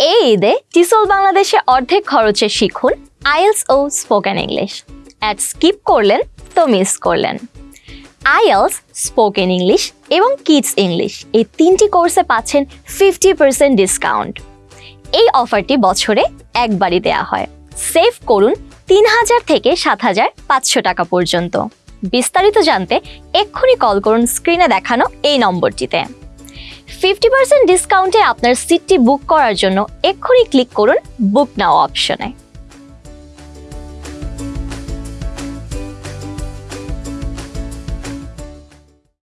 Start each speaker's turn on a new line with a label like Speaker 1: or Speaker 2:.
Speaker 1: এই ঈদে টিসল বাংলাদেশে অর্ধেক খরচে শিখুন আইএলস ও স্পোকেন ইংলিশ। অ্যাড স্কিপ করলেন তো মিস করলেন। আইএলস, স্পোকেন ইংলিশ এবং কিডস ইংলিশ এই তিনটি কোর্সে পাচ্ছেন ফিফটি পার্সেন্ট ডিসকাউন্ট। এই অফারটি বছরে একবারই দেয়া হয়। সেভ করুন তিন হাজার থেকে সাত হাজার পাঁচশো টাকা পর্যন্ত। বিস্তারিত জানতে এক্ষুনি কল করুন স্ক্রিনে দেখানো এই নম্বরটিতে। ফিফটি পার্সেন্ট ডিসকাউন্টে আপনার সিটটি বুক করার জন্য এক্ষুনি ক্লিক করুন বুক নাও অপশনে